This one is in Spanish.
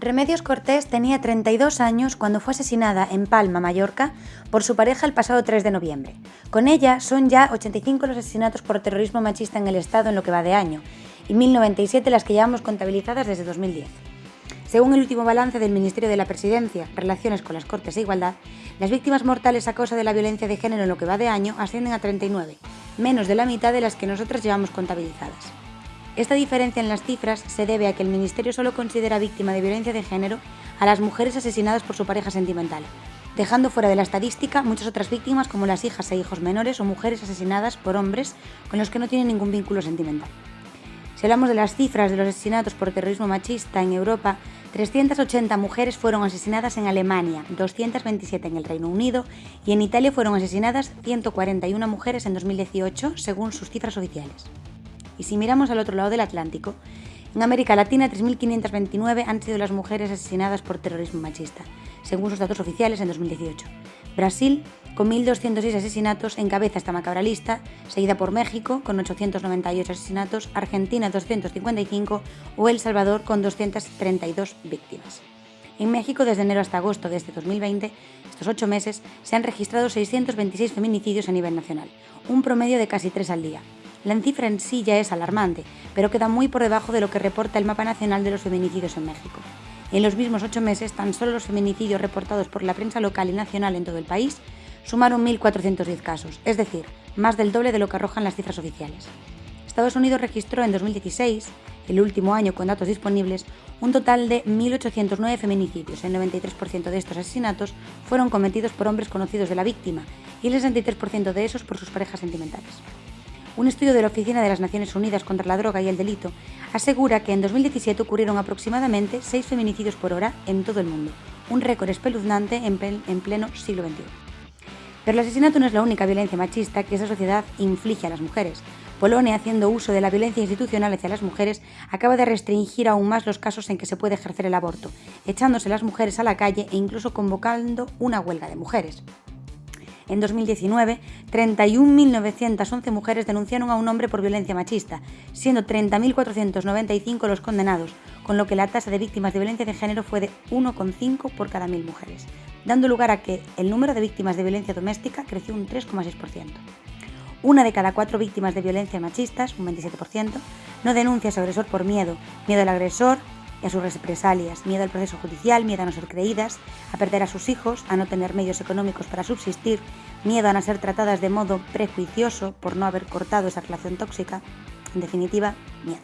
Remedios Cortés tenía 32 años cuando fue asesinada en Palma, Mallorca, por su pareja el pasado 3 de noviembre. Con ella son ya 85 los asesinatos por terrorismo machista en el Estado en lo que va de año, y 1097 las que llevamos contabilizadas desde 2010. Según el último balance del Ministerio de la Presidencia, Relaciones con las Cortes e Igualdad, las víctimas mortales a causa de la violencia de género en lo que va de año ascienden a 39, menos de la mitad de las que nosotras llevamos contabilizadas. Esta diferencia en las cifras se debe a que el Ministerio solo considera víctima de violencia de género a las mujeres asesinadas por su pareja sentimental, dejando fuera de la estadística muchas otras víctimas como las hijas e hijos menores o mujeres asesinadas por hombres con los que no tienen ningún vínculo sentimental. Si hablamos de las cifras de los asesinatos por terrorismo machista en Europa, 380 mujeres fueron asesinadas en Alemania, 227 en el Reino Unido y en Italia fueron asesinadas 141 mujeres en 2018, según sus cifras oficiales. Y si miramos al otro lado del Atlántico, en América Latina 3.529 han sido las mujeres asesinadas por terrorismo machista, según sus datos oficiales en 2018. Brasil, con 1.206 asesinatos, encabeza esta macabra lista, seguida por México, con 898 asesinatos, Argentina 255 o El Salvador, con 232 víctimas. En México, desde enero hasta agosto de este 2020, estos ocho meses, se han registrado 626 feminicidios a nivel nacional, un promedio de casi tres al día, la cifra en sí ya es alarmante, pero queda muy por debajo de lo que reporta el Mapa Nacional de los Feminicidios en México. En los mismos ocho meses, tan solo los feminicidios reportados por la prensa local y nacional en todo el país sumaron 1.410 casos, es decir, más del doble de lo que arrojan las cifras oficiales. Estados Unidos registró en 2016, el último año con datos disponibles, un total de 1.809 feminicidios. El 93% de estos asesinatos fueron cometidos por hombres conocidos de la víctima y el 63% de esos por sus parejas sentimentales. Un estudio de la Oficina de las Naciones Unidas contra la Droga y el Delito asegura que en 2017 ocurrieron aproximadamente 6 feminicidios por hora en todo el mundo, un récord espeluznante en, pleno siglo XXI. Pero el asesinato no es la única violencia machista que esa sociedad inflige a las mujeres. Polonia, haciendo uso de la violencia institucional hacia las mujeres, acaba de restringir aún más los casos en que se puede ejercer el aborto, echándose las mujeres a la calle e incluso convocando una huelga de mujeres. En 2019, 31.911 mujeres denunciaron a un hombre por violencia machista, siendo 30.495 los condenados, con lo que la tasa de víctimas de violencia de género fue de 1,5 por cada mil mujeres, dando lugar a que el número de víctimas de violencia doméstica creció un 3,6%. Una de cada cuatro víctimas de violencia machistas, un 27%, no denuncia a su agresor por miedo, miedo al agresor, y a sus represalias, miedo al proceso judicial, miedo a no ser creídas, a perder a sus hijos, a no tener medios económicos para subsistir, miedo a no ser tratadas de modo prejuicioso por no haber cortado esa relación tóxica, en definitiva, miedo.